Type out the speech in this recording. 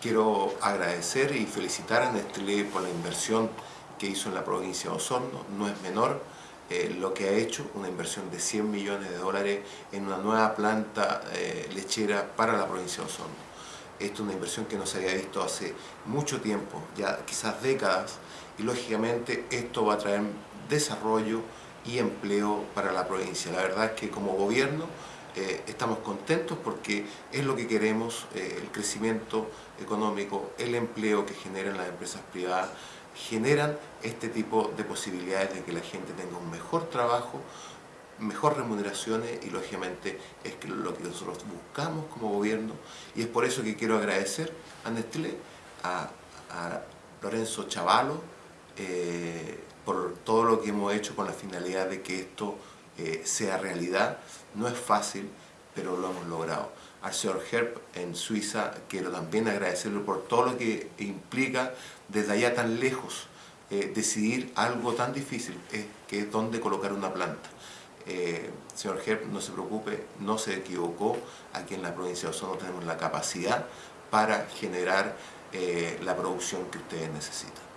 Quiero agradecer y felicitar a Nestlé por la inversión que hizo en la provincia de Osorno, no es menor eh, lo que ha hecho, una inversión de 100 millones de dólares en una nueva planta eh, lechera para la provincia de Osorno. Esto es una inversión que no se había visto hace mucho tiempo, ya quizás décadas, y lógicamente esto va a traer desarrollo y empleo para la provincia. La verdad es que como gobierno eh, estamos contentos porque es lo que queremos, eh, el crecimiento económico, el empleo que generan las empresas privadas, generan este tipo de posibilidades de que la gente tenga un mejor trabajo, mejor remuneraciones y lógicamente es lo que nosotros buscamos como gobierno. Y es por eso que quiero agradecer a Nestlé, a, Lorenzo Chavalo, eh, por todo lo que hemos hecho con la finalidad de que esto eh, sea realidad. No es fácil, pero lo hemos logrado. Al señor Herb en Suiza quiero también agradecerle por todo lo que implica desde allá tan lejos eh, decidir algo tan difícil que es dónde colocar una planta. Eh, señor Herb, no se preocupe, no se equivocó. Aquí en la provincia de Osorno tenemos la capacidad para generar la producción que ustedes necesitan.